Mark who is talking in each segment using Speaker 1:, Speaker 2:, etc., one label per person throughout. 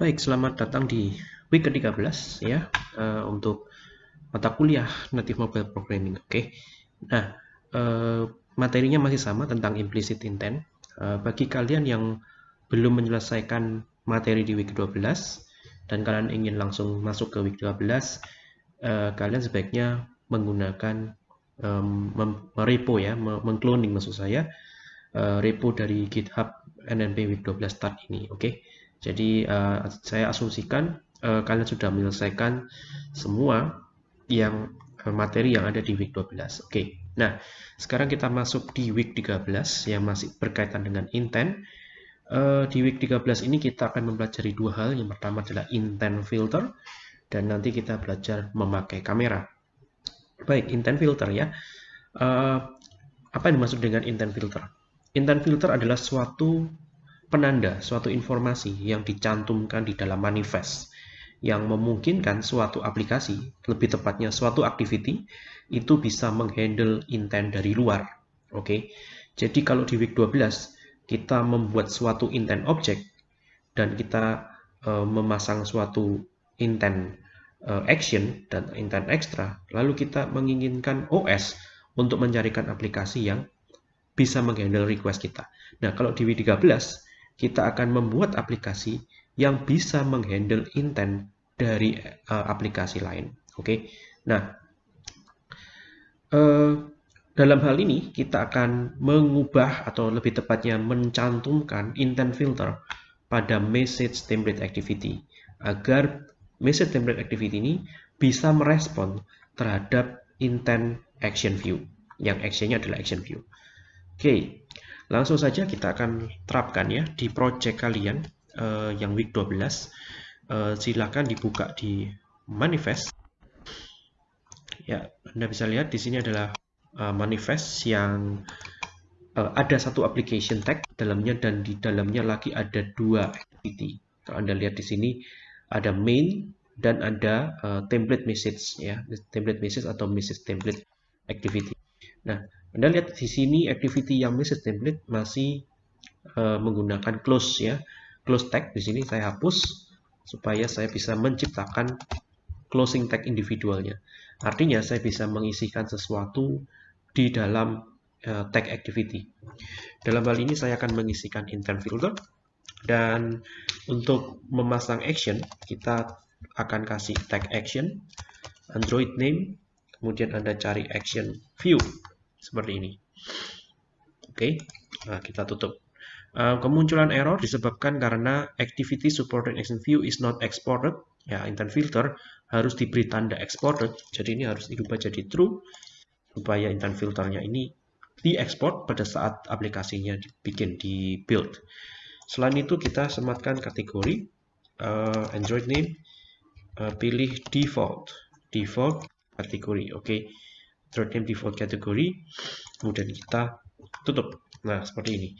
Speaker 1: Baik, selamat datang di week ke-13 ya uh, untuk mata kuliah Native Mobile Programming. Oke. Okay. Nah, uh, materinya masih sama tentang implicit intent. Uh, bagi kalian yang belum menyelesaikan materi di week 12 dan kalian ingin langsung masuk ke week 12, uh, kalian sebaiknya menggunakan um, repo ya, mengcloning maksud saya uh, repo dari GitHub NNP week 12 start ini. Oke. Okay. Jadi uh, saya asumsikan uh, kalian sudah menyelesaikan semua yang uh, materi yang ada di week 12. Oke. Okay. Nah, sekarang kita masuk di week 13 yang masih berkaitan dengan intent. Uh, di week 13 ini kita akan mempelajari dua hal. Yang pertama adalah intent filter dan nanti kita belajar memakai kamera. Baik, intent filter ya. Uh, apa yang dimaksud dengan intent filter? Intent filter adalah suatu penanda suatu informasi yang dicantumkan di dalam manifest yang memungkinkan suatu aplikasi, lebih tepatnya suatu activity, itu bisa menghandle intent dari luar. Oke, okay? jadi kalau di week 12 kita membuat suatu intent object dan kita uh, memasang suatu intent uh, action dan intent extra, lalu kita menginginkan OS untuk mencarikan aplikasi yang bisa menghandle request kita. Nah, kalau di week 13 kita akan membuat aplikasi yang bisa menghandle intent dari uh, aplikasi lain. Oke, okay? nah uh, dalam hal ini kita akan mengubah atau lebih tepatnya mencantumkan intent filter pada message template activity agar message template activity ini bisa merespon terhadap intent action view yang actionnya adalah action view. Oke, okay. Langsung saja kita akan terapkan ya di project kalian uh, yang week 12. Uh, eh, silakan dibuka di manifest. Ya, Anda bisa lihat di sini adalah uh, manifest yang uh, ada satu application tag dalamnya dan di dalamnya lagi ada dua activity. Kalau Anda lihat di sini ada main dan ada uh, template message ya, template message atau message template activity. Nah, anda lihat di sini activity yang message template masih uh, menggunakan close ya. Close tag di sini saya hapus supaya saya bisa menciptakan closing tag individualnya. Artinya saya bisa mengisikan sesuatu di dalam uh, tag activity. Dalam hal ini saya akan mengisikan intent filter dan untuk memasang action kita akan kasih tag action Android name kemudian Anda cari action view seperti ini. Oke, nah kita tutup. Uh, kemunculan error disebabkan karena activity supported action view is not exported. Ya, intent filter harus diberi tanda exported. Jadi ini harus dirubah jadi true supaya intent filternya ini diekspor pada saat aplikasinya dibikin di build. Selain itu kita sematkan kategori uh, Android name, uh, pilih default, default kategori. Oke. Okay thread name default category kemudian kita tutup. Nah seperti ini.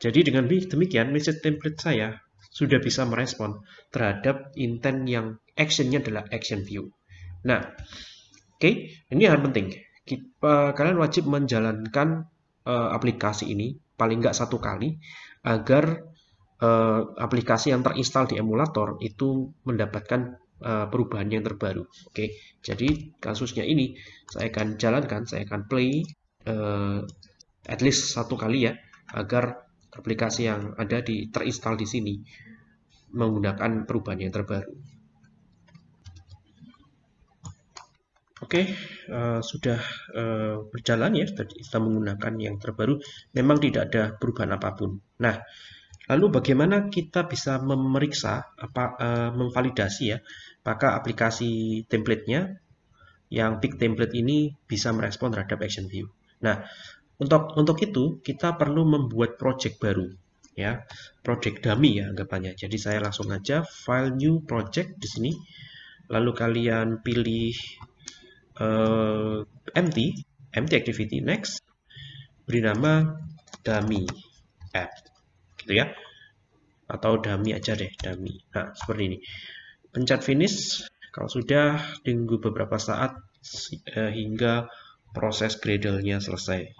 Speaker 1: Jadi dengan demikian message template saya sudah bisa merespon terhadap intent yang actionnya adalah action view. Nah oke okay, ini hal penting. Kita, kalian wajib menjalankan uh, aplikasi ini paling nggak satu kali agar uh, aplikasi yang terinstall di emulator itu mendapatkan uh, perubahan yang terbaru. Oke, jadi kasusnya ini saya akan jalankan, saya akan play uh, at least satu kali ya, agar aplikasi yang ada di terinstall di sini menggunakan perubahan yang terbaru. Oke, okay, uh, eh, sudah uh, berjalan ya, kita menggunakan yang terbaru. Memang tidak ada perubahan apa pun. Nah, lalu bagaimana kita bisa memeriksa, apa, uh, memvalidasi ya, maka aplikasi templatenya yang big template ini bisa merespon terhadap action view. Nah, untuk untuk itu kita perlu membuat project baru ya, project dummy ya anggapannya. Jadi saya langsung aja file new project di sini. Lalu kalian pilih uh, empty, empty activity next. Beri nama dummy app. Gitu ya. Atau dummy aja deh, dummy. Nah, seperti ini pencet finish kalau sudah tunggu beberapa saat eh, hingga proses Gradle-nya selesai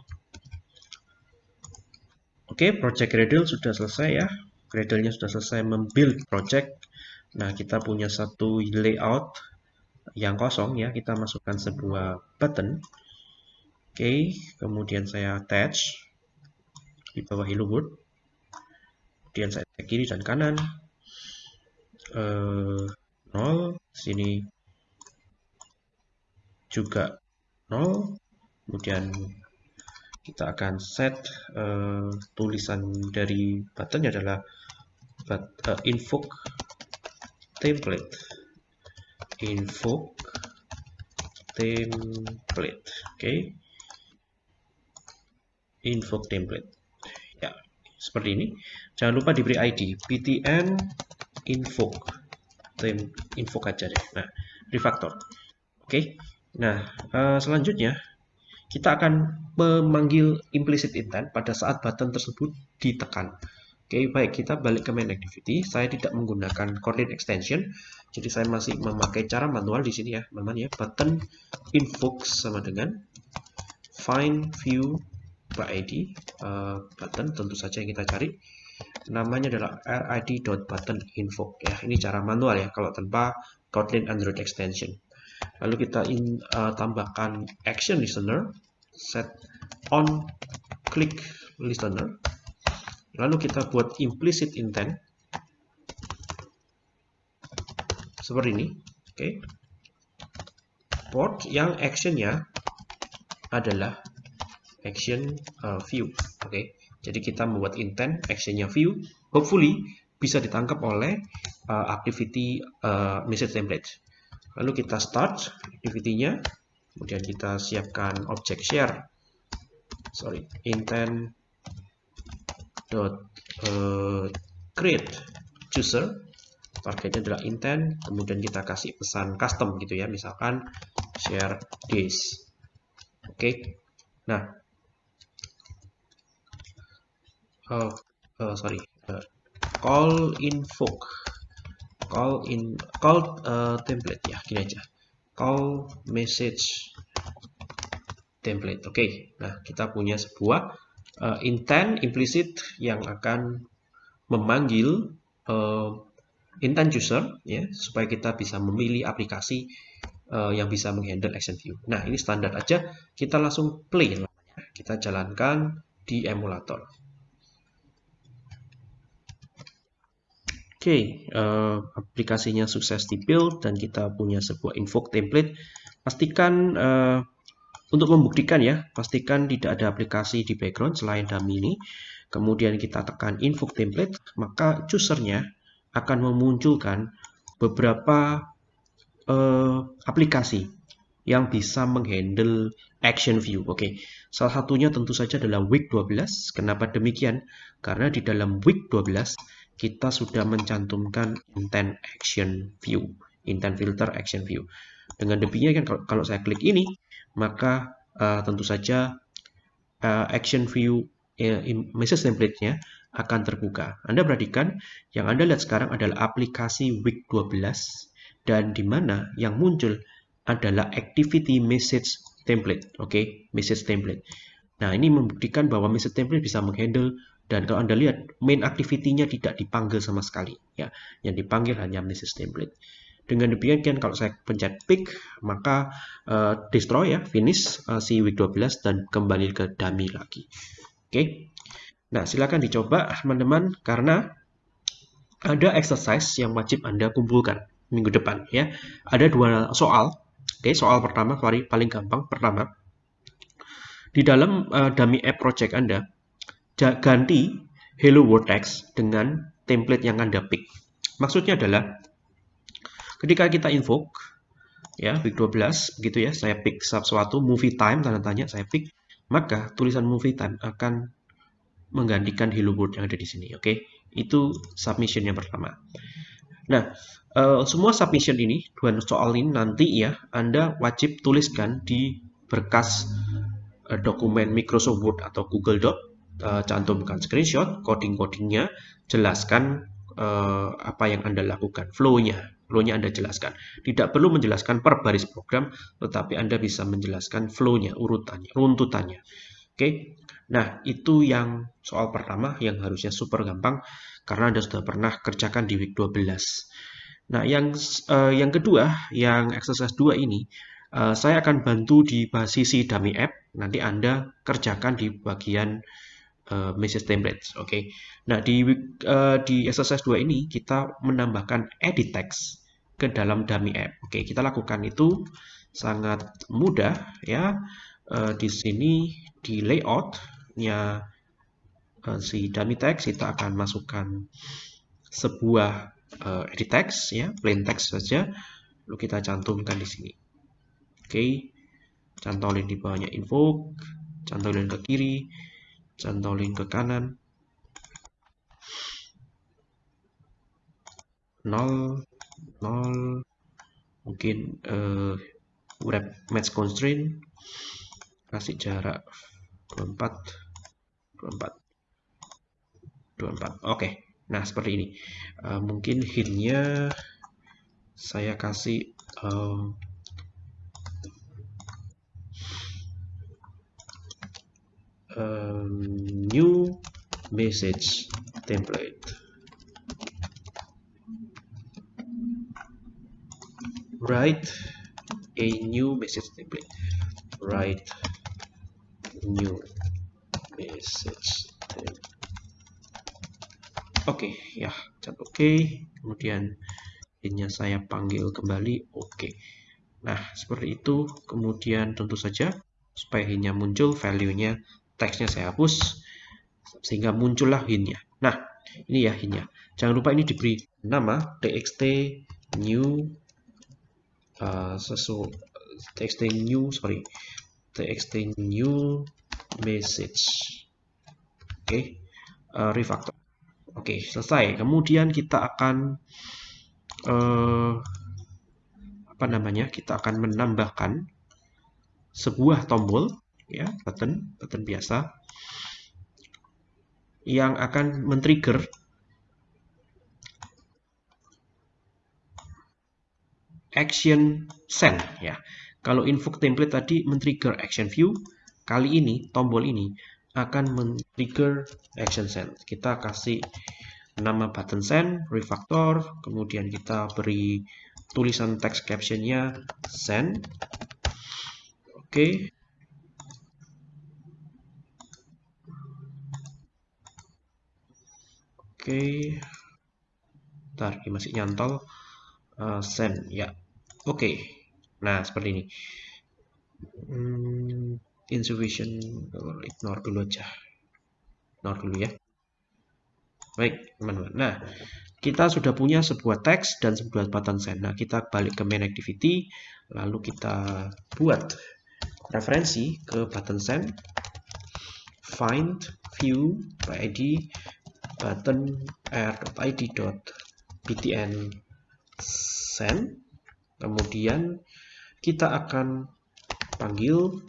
Speaker 1: oke project Gradle sudah selesai ya Gradle-nya sudah selesai membuild project Nah, kita punya satu layout yang kosong ya, kita masukkan sebuah button. Oke, kemudian saya attach di bawah hello world. Kemudian saya kiri dan kanan. Uh, nol, sini juga nol. Kemudian kita akan set uh, tulisan dari buttonnya adalah but, uh, invoke template invoke template oke okay. invoke template ya seperti ini jangan lupa diberi ID btn invoke tem invoke aja deh nah refactor oke okay. nah uh, selanjutnya kita akan memanggil implicit intent pada saat button tersebut ditekan. Oke, baik, kita balik ke main activity. Saya tidak menggunakan coordinate extension, jadi saya masih memakai cara manual di sini ya, teman ya. Button invoke sama dengan find view by ID uh, button tentu saja yang kita cari. Namanya adalah rid.button invoke ya. Ini cara manual ya kalau tanpa Kotlin Android extension. Lalu kita in, uh, tambahkan action listener, set on click listener. Lalu kita buat implicit intent seperti ini, oke. Okay. Port yang actionnya adalah action uh, view, oke. Okay. Jadi kita membuat intent actionnya view, hopefully bisa ditangkap oleh uh, activity uh, message template. Lalu kita start activity-nya, kemudian kita siapkan objek share. Sorry, intent dot uh, create user targetnya adalah intent kemudian kita kasih pesan custom gitu ya misalkan share this oke okay. nah uh, uh, sorry uh, call invoke call in call uh, template ya gini aja call message template oke okay. nah kita punya sebuah uh, intent implicit yang akan memanggil uh, intent user ya supaya kita bisa memilih aplikasi uh, yang bisa menghandle action view. Nah, ini standar aja. Kita langsung play Kita jalankan di emulator. Oke, okay, uh, aplikasinya sukses di build dan kita punya sebuah invoke template. Pastikan uh, untuk membuktikan ya, pastikan tidak ada aplikasi di background selain dummy ini. Kemudian kita tekan invoke template, maka usernya akan memunculkan beberapa uh, aplikasi yang bisa menghandle action view. Oke, okay. salah satunya tentu saja adalah week 12. Kenapa demikian? Karena di dalam week 12 kita sudah mencantumkan intent action view, intent filter action view. Dengan demikian kan kalau saya klik ini, maka uh, tentu saja uh, action view uh, message template-nya akan terbuka. Anda perhatikan yang Anda lihat sekarang adalah aplikasi week 12 dan di mana yang muncul adalah activity message template. Oke, okay? message template. Nah, ini membuktikan bahwa message template bisa menghandle dan kalau Anda lihat main activity-nya tidak dipanggil sama sekali ya. Yang dipanggil hanya message template. Dengan demikian kalau saya pencet pick maka uh, destroy ya, finish uh, si week 12 dan kembali ke dummy lagi. Oke. Okay? Nah, silakan dicoba teman-teman karena ada exercise yang wajib Anda kumpulkan minggu depan ya. Ada dua soal. Oke, okay, soal pertama paling gampang pertama. Di dalam uh, dummy app project Anda ganti hello world text dengan template yang Anda pick. Maksudnya adalah ketika kita invoke ya week 12 begitu ya, saya pick sesuatu movie time tanda tanya saya pick, maka tulisan movie time akan menggantikan hello world yang ada di sini. Oke, okay? itu submission yang pertama. Nah, uh, semua submission ini dua soal ini nanti ya Anda wajib tuliskan di berkas uh, dokumen Microsoft Word atau Google Doc uh, cantumkan screenshot, coding-codingnya, jelaskan uh, apa yang Anda lakukan, flow-nya, flow-nya Anda jelaskan. Tidak perlu menjelaskan per baris program, tetapi Anda bisa menjelaskan flow-nya, urutannya, runtutannya. Oke, okay? nah itu yang soal pertama yang harusnya super gampang karena Anda sudah pernah kerjakan di week 12. Nah, yang uh, yang kedua, yang exercise 2 ini, uh, saya akan bantu di sisi dummy app. Nanti Anda kerjakan di bagian uh, message templates. Oke. Okay? Nah, di uh, di exercise 2 ini kita menambahkan edit text ke dalam dummy app. Oke, okay, kita lakukan itu sangat mudah ya. Uh, di sini di layoutnya uh, si dummy text kita akan masukkan sebuah uh, edit text ya, plain text saja. Lalu kita cantumkan di sini. Oke. Okay. Cantolin di bawahnya info, cantolin ke kiri, cantolin ke kanan. 0 0 mungkin uh, wrap match constraint kasih jarak 24 24 24 oke okay. Nah, seperti ini. Uh, mungkin hintnya saya kasih um, um, new message template. Write a new message template. Write new message template. Oke, okay, ya, cat oke. Okay. Kemudian ini saya panggil kembali oke. Okay. Nah, seperti itu. Kemudian tentu saja supaya hintnya muncul, value-nya, teksnya saya hapus sehingga muncullah hintnya. Nah, ini ya hintnya. Jangan lupa ini diberi nama txt new uh, sesu txt new sorry txt new message. Oke, okay. uh, refactor. Oke, selesai. Kemudian kita akan eh, apa namanya? Kita akan menambahkan sebuah tombol ya, button, button biasa yang akan men-trigger action send ya. Kalau invoke template tadi men-trigger action view, kali ini tombol ini akan men-trigger action send. Kita kasih nama button send, refactor, kemudian kita beri tulisan text captionnya send. Oke. Okay. Okay. Ntar, masih nyantol. Uh, send, ya. Oke. Nah, seperti ini. Hmm, insufficient ignore dulu aja ignore dulu ya baik teman-teman nah kita sudah punya sebuah teks dan sebuah button send nah kita balik ke main activity lalu kita buat referensi ke button send find view by id button r.id.btn send kemudian kita akan panggil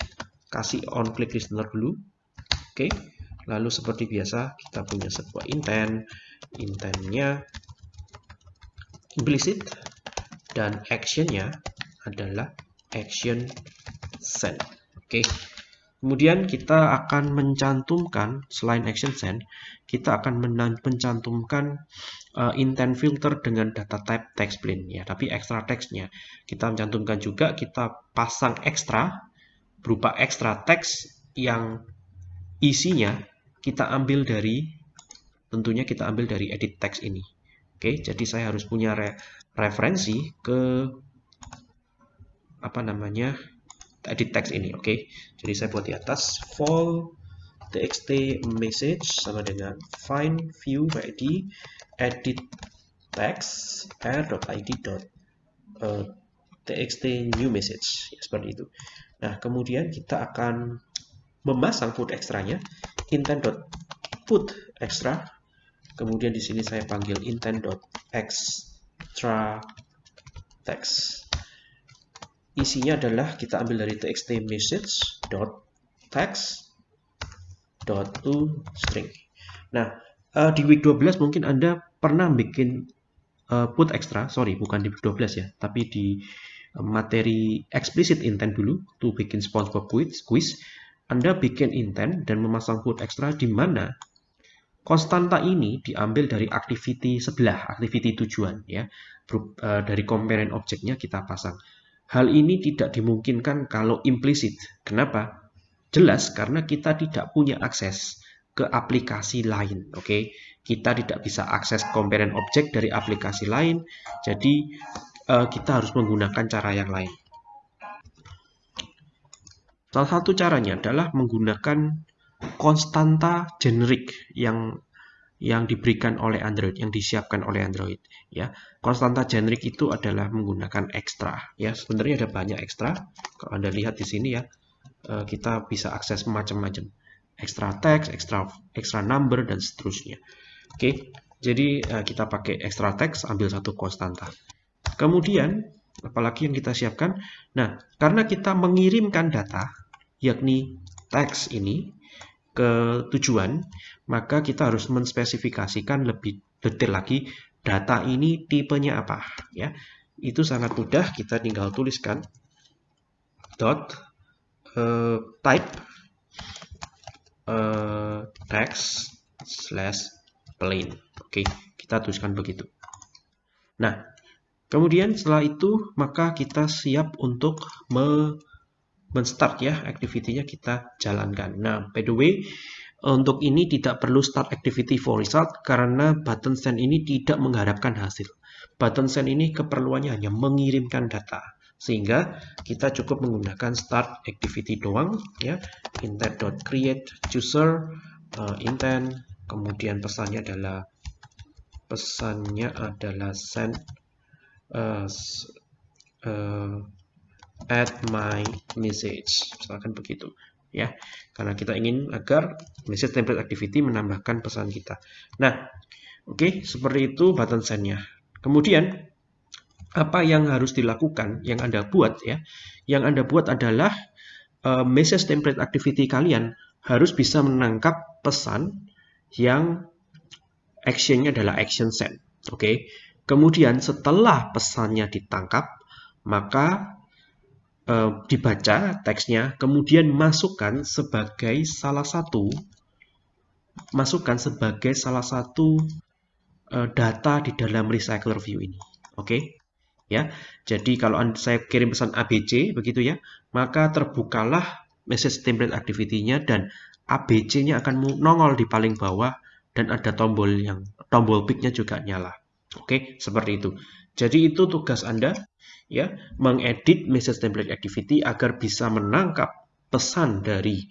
Speaker 1: kasih on click listener dulu oke okay. lalu seperti biasa kita punya sebuah intent intentnya implicit dan actionnya adalah action send oke okay. Kemudian kita akan mencantumkan selain action send kita akan mencantumkan uh, intent filter dengan data type text plain ya tapi extra textnya kita mencantumkan juga kita pasang ekstra berupa ekstra teks yang isinya kita ambil dari tentunya kita ambil dari edit text ini. Oke, jadi saya harus punya re referensi ke apa namanya edit text ini. Oke, jadi saya buat di atas fall txt message sama dengan find view id edit text r.id. Uh, txt new message ya, seperti itu. Nah, kemudian kita akan memasang put ekstranya intent.put extra. Kemudian di sini saya panggil intent.extra text. Isinya adalah kita ambil dari txt message dot text dot to string. Nah, uh, di week 12 mungkin Anda pernah bikin uh, put extra, sorry bukan di week 12 ya, tapi di materi explicit intent dulu to bikin SpongeBob quiz, quiz Anda bikin intent dan memasang put extra di mana konstanta ini diambil dari activity sebelah, activity tujuan ya. Eh, dari komponen objeknya kita pasang. Hal ini tidak dimungkinkan kalau implisit. Kenapa? Jelas karena kita tidak punya akses ke aplikasi lain, oke? Okay? Kita tidak bisa akses komponen objek dari aplikasi lain, jadi uh, kita harus menggunakan cara yang lain. Salah satu caranya adalah menggunakan konstanta generik yang yang diberikan oleh Android, yang disiapkan oleh Android. Ya, konstanta generik itu adalah menggunakan ekstra. Ya, sebenarnya ada banyak ekstra. Kalau anda lihat di sini ya, eh, kita bisa akses macam-macam, ekstra teks, ekstra ekstra number dan seterusnya. Oke, jadi eh, kita pakai ekstra teks, ambil satu konstanta. Kemudian, apalagi yang kita siapkan? Nah, karena kita mengirimkan data, yakni teks ini ke tujuan, maka kita harus menspesifikasikan lebih detail lagi data ini tipenya apa ya. Itu sangat mudah, kita tinggal tuliskan dot uh, type uh, text slash plain. Oke, kita tuliskan begitu. Nah, kemudian setelah itu maka kita siap untuk me men-start ya activity-nya kita jalankan. Nah, by the way, untuk ini tidak perlu start activity for result karena button send ini tidak mengharapkan hasil. Button send ini keperluannya hanya mengirimkan data. Sehingga kita cukup menggunakan start activity doang ya. intent.create user uh, intent kemudian pesannya adalah pesannya adalah send uh, uh, add my message. Misalkan begitu ya. Karena kita ingin agar message template activity menambahkan pesan kita. Nah oke okay, seperti itu button sendnya kemudian apa yang harus dilakukan yang anda buat ya? Yang anda buat adalah uh, message template activity kalian harus bisa menangkap pesan yang actionnya adalah action send oke? Okay? kemudian setelah pesannya ditangkap maka uh, dibaca teksnya, kemudian masukkan sebagai salah satu masukkan sebagai salah satu uh, data di dalam recycler view ini. Oke. Okay? Ya. Jadi kalau saya kirim pesan ABC begitu ya, maka terbukalah message template activity-nya dan ABC-nya akan nongol di paling bawah dan ada tombol yang tombol pick-nya juga nyala. Oke, okay? seperti itu. Jadi itu tugas Anda ya, mengedit message template activity agar bisa menangkap pesan dari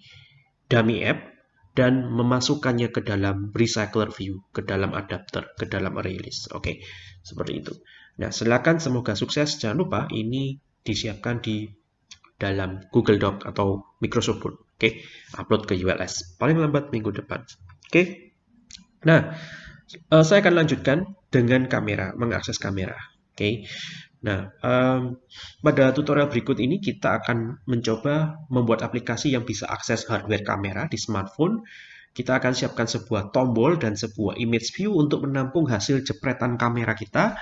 Speaker 1: dummy app dan memasukkannya ke dalam recycler view, ke dalam adapter, ke dalam array list. Oke, seperti itu. Nah, silakan semoga sukses. Jangan lupa ini disiapkan di dalam Google Doc atau Microsoft Word. Oke, upload ke ULS. Paling lambat minggu depan. Oke. Nah, uh, saya akan lanjutkan dengan kamera, mengakses kamera. Oke. Nah, um, pada tutorial berikut ini kita akan mencoba membuat aplikasi yang bisa akses hardware kamera di smartphone. Kita akan siapkan sebuah tombol dan sebuah image view untuk menampung hasil jepretan kamera kita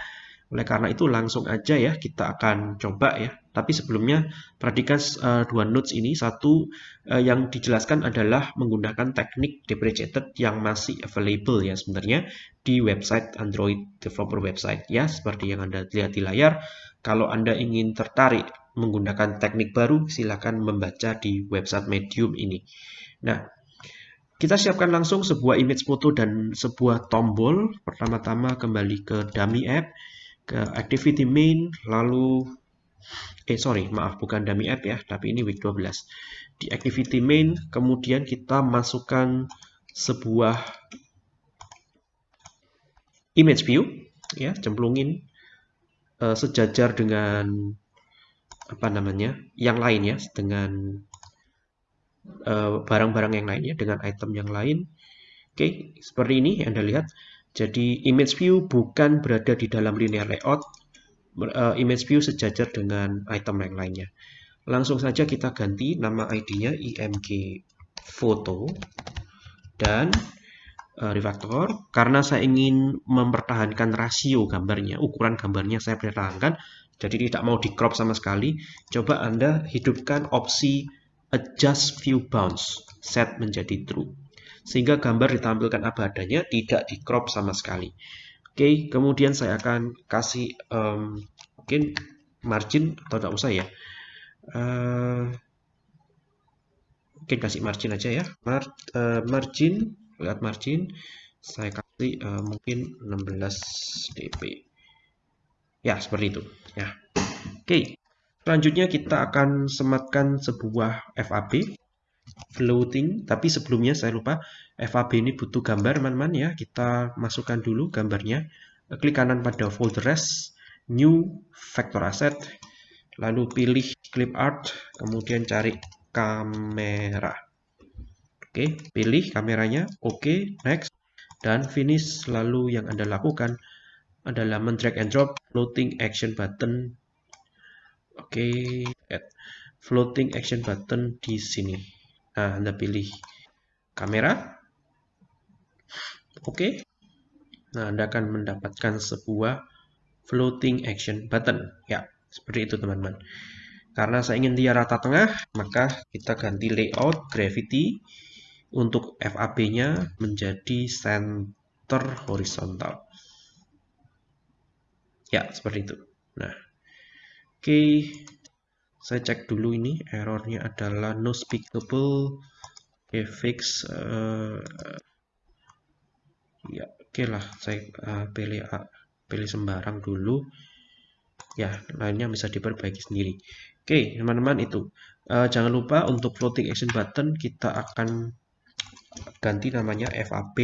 Speaker 1: oleh karena itu langsung aja ya kita akan coba ya. Tapi sebelumnya perhatikan uh, dua notes ini. Satu uh, yang dijelaskan adalah menggunakan teknik deprecated yang masih available ya sebenarnya di website Android developer website ya seperti yang Anda lihat di layar. Kalau Anda ingin tertarik menggunakan teknik baru silakan membaca di website Medium ini. Nah, kita siapkan langsung sebuah image foto dan sebuah tombol. Pertama-tama kembali ke dummy app ke activity main lalu eh sorry maaf bukan dummy app ya tapi ini week 12 di activity main kemudian kita masukkan sebuah image view ya cemplungin uh, sejajar dengan apa namanya yang lain ya dengan eh, barang-barang uh, yang lain ya dengan item yang lain oke okay, seperti ini anda lihat jadi image view bukan berada di dalam linear layout, uh, image view sejajar dengan item yang lainnya. Langsung saja kita ganti nama ID-nya img foto dan uh, refactor. Karena saya ingin mempertahankan rasio gambarnya, ukuran gambarnya saya pertahankan, jadi tidak mau di crop sama sekali. Coba Anda hidupkan opsi adjust view bounds, set menjadi true. sehingga gambar ditampilkan apa adanya, tidak di crop sama sekali. Oke, kemudian saya akan kasih um, mungkin margin atau tidak usah ya. Uh, mungkin kasih margin aja ya. Mar, uh, margin, lihat margin, saya kasih uh, mungkin 16 dp. Ya, seperti itu. Ya. Oke, selanjutnya kita akan sematkan sebuah FAB floating. Tapi sebelumnya saya lupa FAB ini butuh gambar teman-teman ya. Kita masukkan dulu gambarnya. Klik kanan pada folder res new vector asset. Lalu pilih clip art kemudian cari kamera oke pilih kameranya oke next dan finish lalu yang anda lakukan adalah mendrag and drop floating action button oke floating action button di sini Nah, Anda pilih kamera. Oke. Nah, Anda akan mendapatkan sebuah floating action button. Ya, seperti itu teman-teman. Karena saya ingin dia rata tengah, maka kita ganti layout gravity untuk FAB-nya menjadi center horizontal. Ya, seperti itu. Nah, oke. Okay saya cek dulu ini errornya adalah no speakable okay, fix uh, ya oke okay lah saya uh, pilih uh, pilih sembarang dulu ya lainnya bisa diperbaiki sendiri oke okay, teman-teman itu uh, jangan lupa untuk floating action button kita akan ganti namanya FAB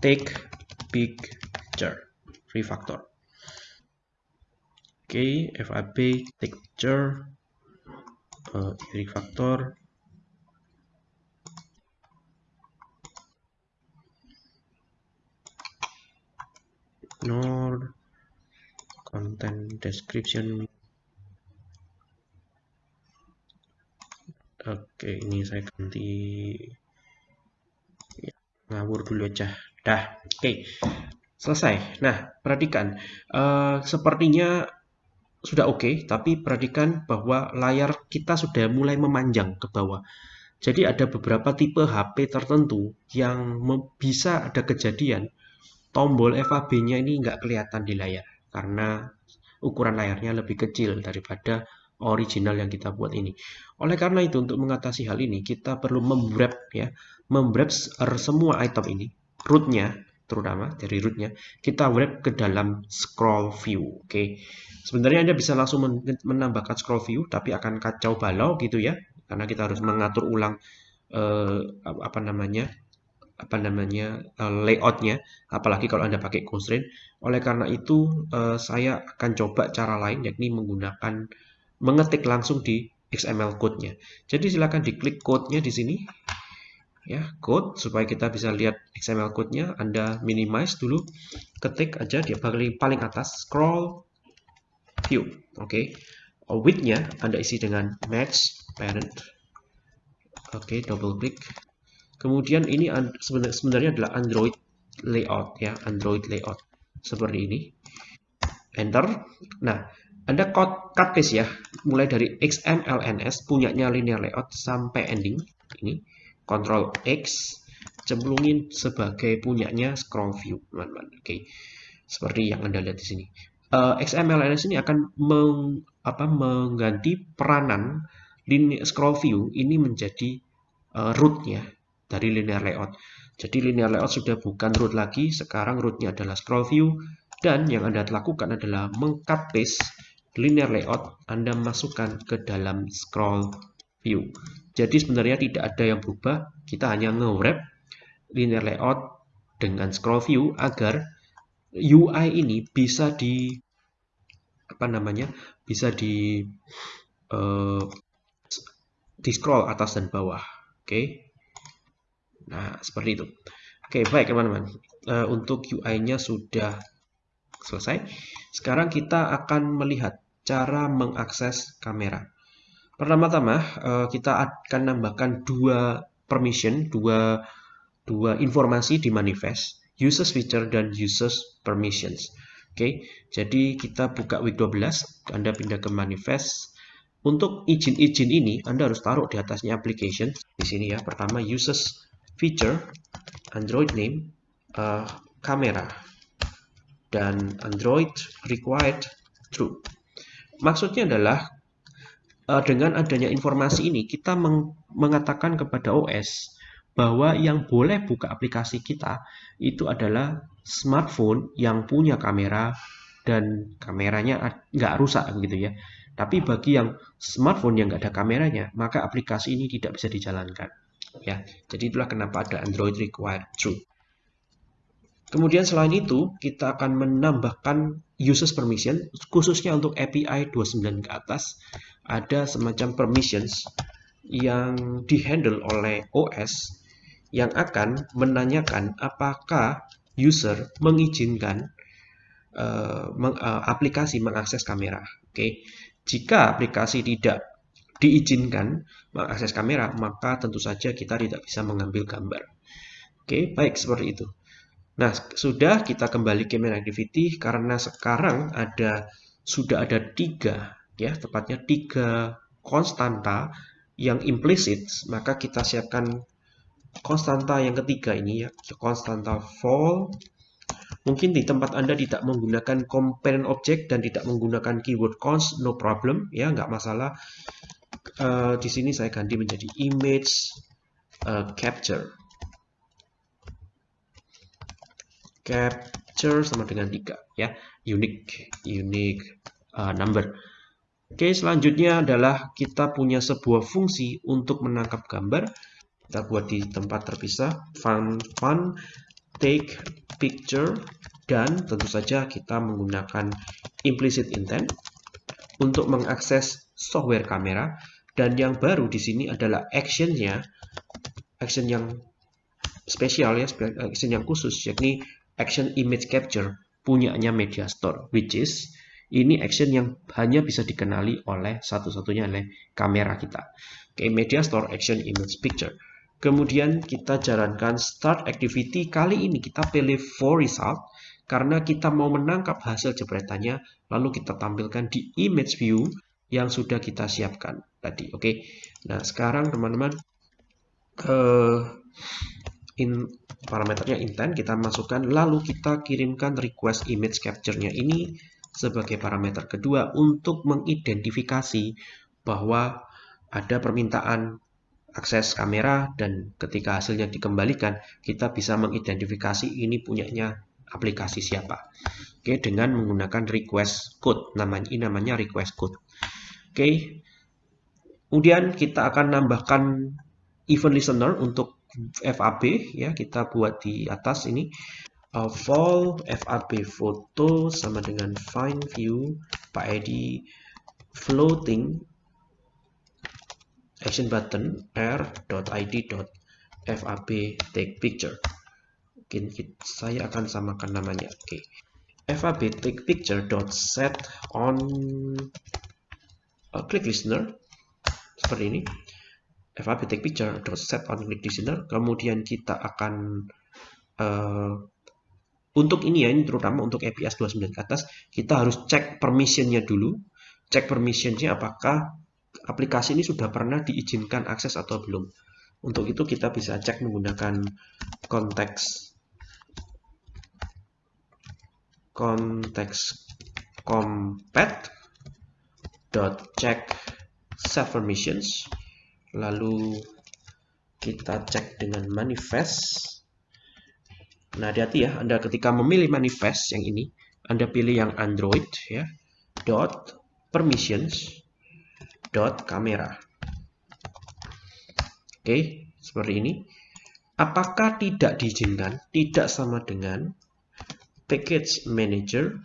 Speaker 1: take picture refactor. Oke, okay, FAB texture uh, refactor. Ignore content description. Oke ini saya ganti ngawur dulu aja. Dah oke. Selesai. Nah perhatikan uh, sepertinya sudah oke, okay, tapi perhatikan bahwa layar kita sudah mulai memanjang ke bawah. Jadi ada beberapa tipe HP tertentu yang bisa ada kejadian tombol FAB-nya ini nggak kelihatan di layar karena ukuran layarnya lebih kecil daripada original yang kita buat ini. Oleh karena itu untuk mengatasi hal ini kita perlu memwrap ya, memwrap semua item ini, rootnya terutama dari rootnya kita wrap ke dalam scroll view. Oke, okay. sebenarnya anda bisa langsung menambahkan scroll view, tapi akan kacau balau gitu ya, karena kita harus mengatur ulang uh, apa namanya apa namanya uh, layoutnya, apalagi kalau anda pakai constraint. Oleh karena itu uh, saya akan coba cara lain, yakni menggunakan mengetik langsung di XML code-nya. Jadi silakan diklik code-nya di sini. Ya code supaya kita bisa lihat XML code-nya. Anda minimize dulu ketik aja di paling paling atas scroll view. Oke. Okay. width-nya Anda isi dengan match parent. Oke okay, double klik kemudian ini sebenarnya adalah Android layout ya. Android layout seperti ini. Enter. Nah anda cut, cut paste ya. Mulai dari XMLNS punyanya linear layout sampai ending. Ini Ctrl X cemplungin sebagai punyanya scroll view teman-teman. Oke okay. seperti yang anda lihat di sini. Uh, eh, XMLNS ini akan meng, apa, mengganti peranan linear scroll view ini menjadi uh, rootnya dari linear layout. Jadi linear layout sudah bukan root lagi sekarang rootnya adalah scroll view. Dan yang anda lakukan adalah mengcut paste linear layout anda masukkan ke dalam scroll view. Jadi sebenarnya tidak ada yang berubah, kita hanya nge-wrap linear layout dengan scroll view agar UI ini bisa di apa namanya bisa di uh, di scroll atas dan bawah. Oke? Okay? nah seperti itu. Oke okay, baik teman-teman. Uh, untuk UI nya sudah selesai. Sekarang kita akan melihat cara mengakses kamera Pertama-tama eh, kita akan nambahkan dua permission, dua dua informasi di manifest, users feature dan users permissions. Oke, jadi kita buka week 12, Anda pindah ke manifest. Untuk izin-izin ini Anda harus taruh di atasnya application. Di sini ya, pertama users feature Android name uh, kamera dan Android required true. Maksudnya adalah uh, dengan adanya informasi ini kita meng mengatakan kepada OS bahwa yang boleh buka aplikasi kita itu adalah smartphone yang punya kamera dan kameranya nggak rusak gitu ya. Tapi bagi yang smartphone yang nggak ada kameranya, maka aplikasi ini tidak bisa dijalankan. Ya, jadi itulah kenapa ada Android required true. Kemudian selain itu, kita akan menambahkan users permission, khususnya untuk API 29 ke atas, ada semacam permissions yang dihandle oleh OS yang akan menanyakan apakah user mengizinkan uh, meng, uh, aplikasi mengakses kamera. Oke, okay. jika aplikasi tidak diizinkan mengakses kamera, maka tentu saja kita tidak bisa mengambil gambar. Oke, okay, baik seperti itu. Nah, sudah kita kembali ke main activity karena sekarang ada sudah ada tiga ya, tepatnya tiga konstanta yang implicit, maka kita siapkan konstanta yang ketiga ini ya, konstanta fall. Mungkin di tempat Anda tidak menggunakan component object dan tidak menggunakan keyword const, no problem ya, nggak masalah. Uh, di sini saya ganti menjadi image uh, capture capture sama dengan 3 ya. Unique unique uh, number. Oke selanjutnya adalah kita punya sebuah fungsi untuk menangkap gambar. Kita buat di tempat terpisah fun fun take picture dan tentu saja kita menggunakan implicit intent untuk mengakses software kamera. Dan yang baru di sini adalah actionnya action yang spesial ya action yang khusus yakni action image capture punyanya Media Store, which is ini action yang hanya bisa dikenali oleh satu-satunya oleh kamera kita. Oke, Media Store Action Image Picture. Kemudian kita jalankan start activity. Kali ini kita pilih for result karena kita mau menangkap hasil jepretannya lalu kita tampilkan di image view yang sudah kita siapkan tadi. Oke. Nah, sekarang teman-teman uh, in parameternya intent kita masukkan lalu kita kirimkan request image capture-nya ini sebagai parameter kedua untuk mengidentifikasi bahwa ada permintaan akses kamera dan ketika hasilnya dikembalikan kita bisa mengidentifikasi ini punyanya aplikasi siapa. Oke, dengan menggunakan request code. Namanya ini namanya request code. Oke. Kemudian kita akan nambahkan event listener untuk FAB ya kita buat di atas ini uh, fall FAB foto sama dengan find view Pak Edi. Floating action button r.id.fab take picture. Mungkin saya akan samakan namanya. Oke. Okay. fab take picture dot set on uh, click listener. Seperti ini FAB take picture set on click listener kemudian kita akan uh, untuk ini ya ini terutama untuk APS 29 ke atas kita harus cek permissionnya dulu. Cek permissionnya apakah aplikasi ini sudah pernah diizinkan akses atau belum. Untuk itu kita bisa cek menggunakan konteks konteks compat dot check set permissions lalu kita cek dengan manifest. Nah hati-hati ya Anda ketika memilih manifest yang ini Anda pilih yang Android ya. Dot permissions dot kamera. Oke seperti ini. Apakah tidak diizinkan? Tidak sama dengan package manager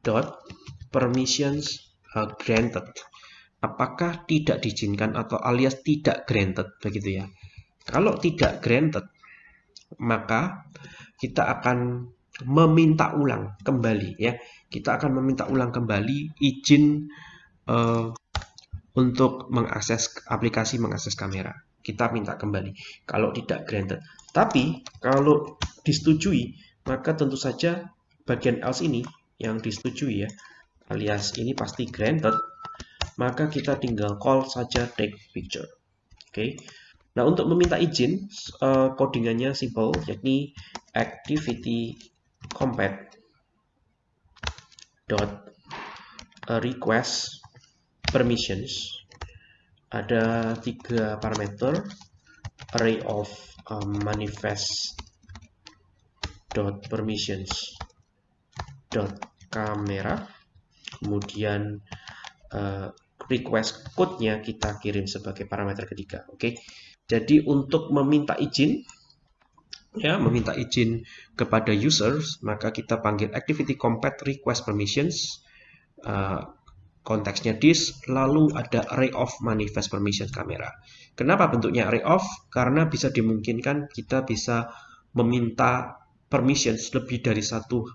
Speaker 1: dot permissions granted. Apakah tidak diizinkan atau alias tidak granted begitu ya. Kalau tidak granted, maka kita akan meminta ulang kembali ya. Kita akan meminta ulang kembali izin uh, untuk mengakses aplikasi mengakses kamera. Kita minta kembali kalau tidak granted. Tapi kalau disetujui, maka tentu saja bagian else ini yang disetujui ya alias ini pasti granted maka kita tinggal call saja take picture. Oke. Okay. Nah, untuk meminta izin, uh, codingannya simple, yakni activity compat dot request permissions ada tiga parameter array of um, manifest dot permissions dot kamera kemudian uh, request code-nya kita kirim sebagai parameter ketiga oke okay? jadi untuk meminta izin ya meminta izin kepada users maka kita panggil activity compat request permissions uh, konteksnya this, lalu ada array of manifest permission kamera. Kenapa bentuknya array of? Karena bisa dimungkinkan kita bisa meminta permissions lebih dari satu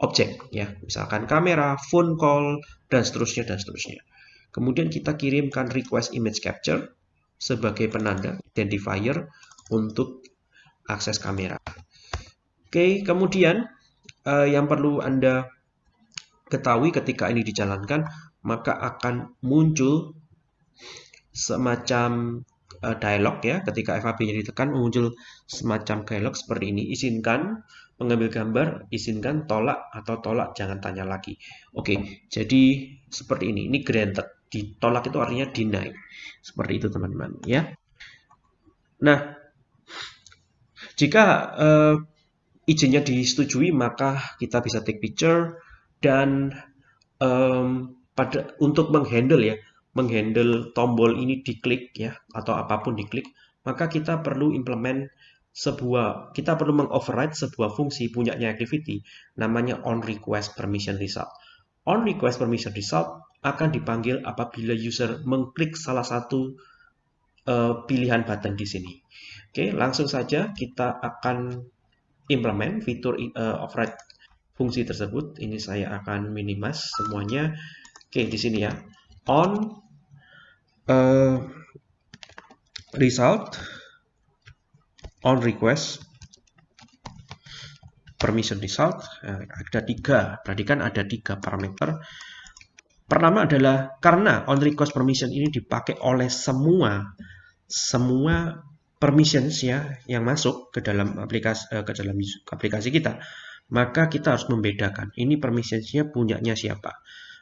Speaker 1: objek ya, misalkan kamera, phone call dan seterusnya dan seterusnya. Kemudian kita kirimkan request image capture sebagai penanda identifier untuk akses kamera. Oke, kemudian uh, yang perlu Anda ketahui ketika ini dijalankan maka akan muncul semacam uh, dialog ya ketika FAB-nya ditekan muncul semacam dialog seperti ini izinkan mengambil gambar izinkan tolak atau tolak jangan tanya lagi. Oke jadi seperti ini. Ini granted. Ditolak itu artinya deny. Seperti itu teman-teman ya. Nah jika uh, izinnya disetujui maka kita bisa take picture dan um, pada untuk menghandle ya, menghandle tombol ini diklik ya atau apa pun diklik, maka kita perlu implement sebuah kita perlu mengoverride sebuah fungsi punyanya activity namanya on request permission result. On request permission result akan dipanggil apabila user mengklik salah satu uh, pilihan button di sini. Oke, langsung saja kita akan implement fitur uh, override fungsi tersebut. Ini saya akan minimize semuanya. Oke, di sini ya. On uh, result on request permission result uh, ada tiga. Perhatikan ada tiga parameter. Pertama adalah karena on request permission ini dipakai oleh semua semua permissions ya yang masuk ke dalam aplikasi uh, ke dalam aplikasi kita, maka kita harus membedakan ini permissionsnya punyanya siapa.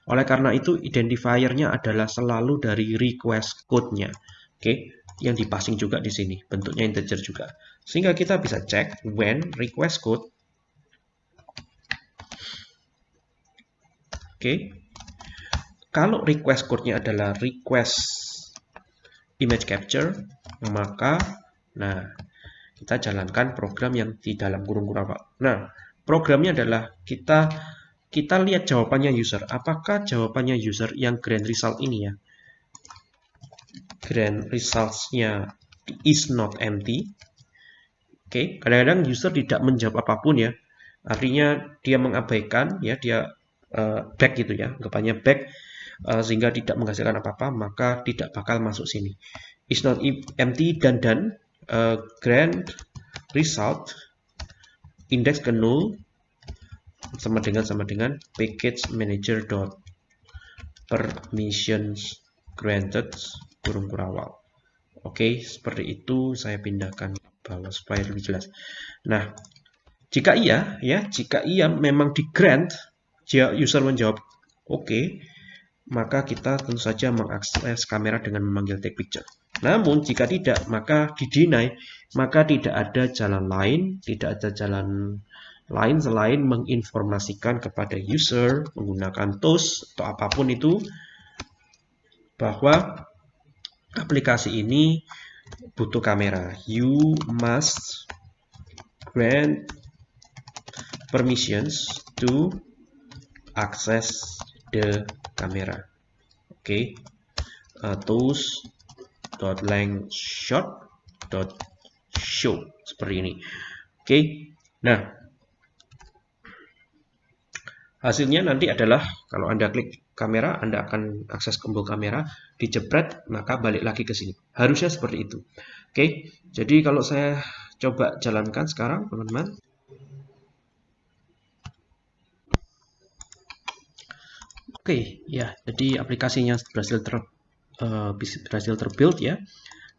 Speaker 1: Oleh karena itu, identifiernya adalah selalu dari request code-nya. Oke, okay? Yang dipassing juga di sini, bentuknya integer juga. Sehingga kita bisa cek when request code. Oke, okay? kalau request code-nya adalah request image capture, maka nah kita jalankan program yang di dalam kurung kurung Nah, programnya adalah kita kita lihat jawabannya user. Apakah jawabannya user yang grand result ini ya? Grand results-nya is not empty. Oke, okay. kadang-kadang user tidak menjawab apa pun ya. Artinya dia mengabaikan ya, dia uh, back gitu ya, anggapannya back uh, sehingga tidak menghasilkan apa-apa, maka tidak bakal masuk sini. Is not empty dan dan uh, grand result index ke null sama dengan sama dengan package manager dot permissions granted kurung kurawal oke seperti itu saya pindahkan bawah supaya lebih jelas. Nah jika iya ya jika iya memang di grant user menjawab oke okay, maka kita tentu saja mengakses kamera dengan memanggil take picture. Namun jika tidak maka di deny maka tidak ada jalan lain tidak ada jalan lain selain menginformasikan kepada user menggunakan tools atau apa pun itu bahwa aplikasi ini butuh kamera. You must grant permissions to access the camera. Oke, okay. uh, tools dot shot dot show seperti ini. Oke, okay. nah Hasilnya nanti adalah kalau Anda klik kamera, Anda akan akses tombol kamera, dijepret, maka balik lagi ke sini. Harusnya seperti itu. Oke, jadi kalau saya coba jalankan sekarang, teman-teman. Oke, ya, jadi aplikasinya berhasil ter uh, berhasil terbuild ya.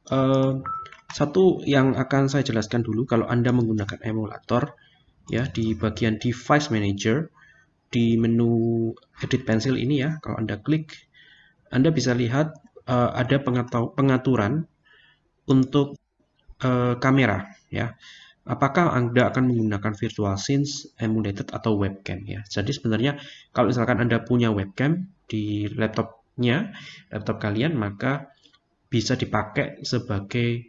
Speaker 1: Uh, satu yang akan saya jelaskan dulu kalau Anda menggunakan emulator ya di bagian device manager di menu edit pencil ini ya, kalau Anda klik Anda bisa lihat uh, ada pengaturan untuk uh, kamera ya apakah Anda akan menggunakan virtual scenes, emulated, atau webcam ya. Jadi sebenarnya kalau misalkan Anda punya webcam di laptopnya, laptop kalian, maka bisa dipakai sebagai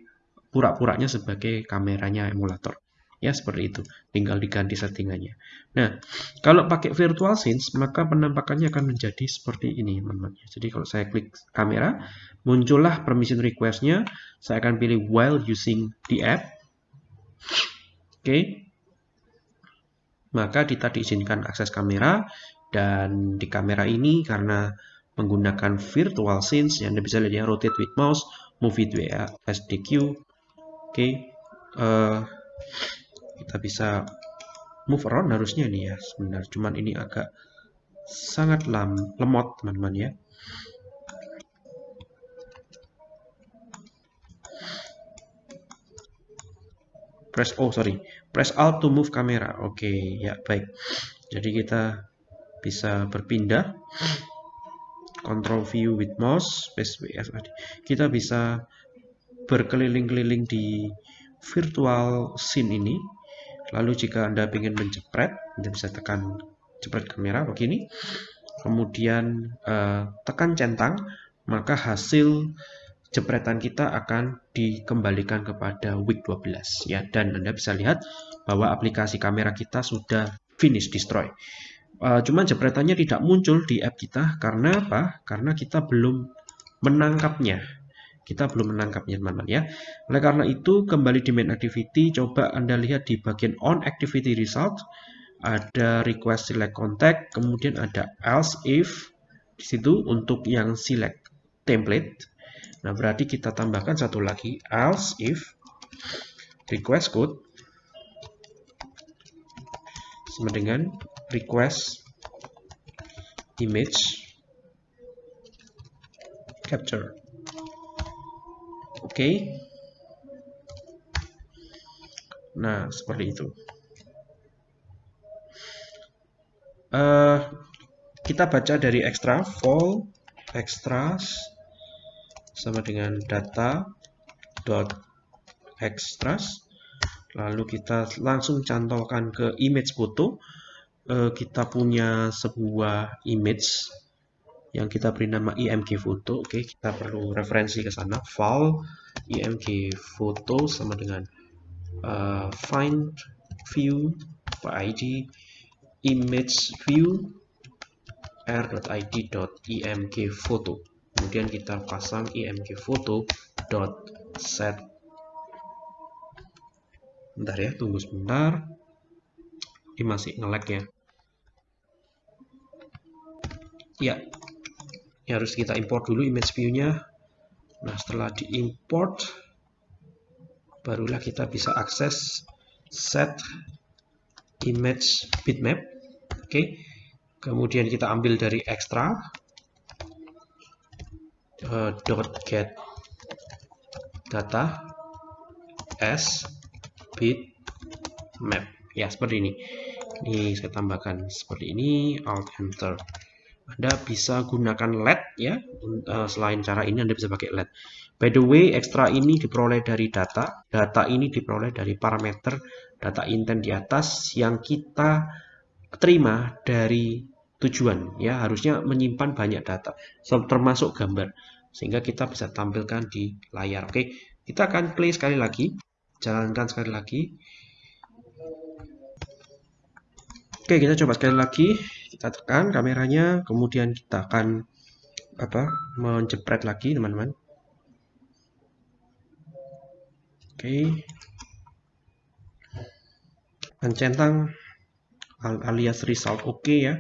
Speaker 1: pura-puranya sebagai kameranya emulator. Ya, seperti itu. Tinggal diganti settingannya. Nah, kalau pakai virtual scenes, maka penampakannya akan menjadi seperti ini, teman-teman. Jadi kalau saya klik kamera, muncullah permission request-nya. Saya akan pilih while using the app Oke. Maka kita diizinkan akses kamera dan di kamera ini karena menggunakan virtual scenes yang bisa lihat ya rotate with mouse, move it SDQ. Oke. Uh, kita bisa move around harusnya nih ya sebenarnya. Cuman ini agak sangat lam, lemot teman-teman ya. Press oh sorry. Press alt to move kamera. Oke okay, ya baik. Jadi kita bisa berpindah. Control view with mouse space WF kita bisa berkeliling-keliling di virtual scene ini lalu jika anda ingin menjepret anda bisa tekan jepret kamera begini kemudian uh, tekan centang maka hasil jepretan kita akan dikembalikan kepada week 12 ya dan Anda bisa lihat bahwa aplikasi kamera kita sudah finish destroy. Uh, cuman jepretannya tidak muncul di app kita karena apa? Karena kita belum menangkapnya. Kita belum menangkapnya teman-teman ya. Oleh karena itu kembali di main activity coba Anda lihat di bagian on activity result ada request select contact, kemudian ada else if di situ untuk yang select template Nah, berarti kita tambahkan satu lagi, else if request code sama dengan request image capture. Oke. Okay. Nah, seperti itu. Uh, kita baca dari extra, fall extras sama dengan data dot extras lalu kita langsung cantolkan ke image foto e, kita punya sebuah image yang kita beri nama img foto oke kita perlu referensi ke sana. File img foto sama dengan uh, find view id image view r.id.img foto kemudian kita pasang img foto dot set bentar ya tunggu sebentar. Ini masih ngelag ya. Ya ini harus kita import dulu image view-nya. Nah setelah diimport barulah kita bisa akses set image bitmap. Oke kemudian kita ambil dari extra uh, dot get data as bit map ya seperti ini. Ini saya tambahkan seperti ini alt enter anda bisa gunakan LED ya uh, selain cara ini Anda bisa pakai LED. By the way ekstra ini diperoleh dari data data ini diperoleh dari parameter data intent di atas yang kita terima dari tujuan ya. Harusnya menyimpan banyak data termasuk gambar sehingga kita bisa tampilkan di layar. Oke kita akan play sekali lagi jalankan sekali lagi oke kita coba sekali lagi kita tekan kameranya kemudian kita akan apa menjepret lagi teman-teman oke mencentang alias result oke okay ya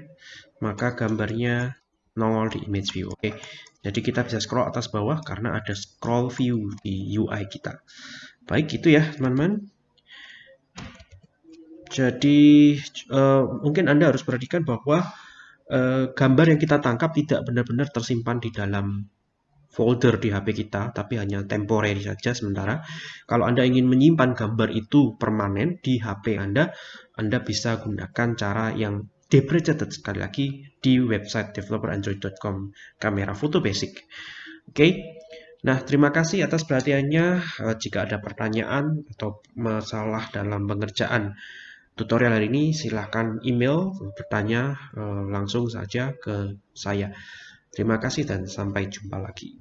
Speaker 1: maka gambarnya nongol di image view. Oke, jadi kita bisa scroll atas bawah karena ada scroll view di UI kita. Baik, gitu ya teman-teman. Jadi uh, mungkin Anda harus perhatikan bahwa eh, gambar yang kita tangkap tidak benar-benar tersimpan di dalam folder di HP kita, tapi hanya temporary saja sementara. Kalau Anda ingin menyimpan gambar itu permanen di HP Anda, Anda bisa gunakan cara yang deprecated sekali lagi di website developerandroid.com kamera foto basic. Oke. Okay? Nah, terima kasih atas perhatiannya. Eh, jika ada pertanyaan atau masalah dalam pengerjaan tutorial hari ini, silahkan email bertanya eh, langsung saja ke saya. Terima kasih dan sampai jumpa lagi.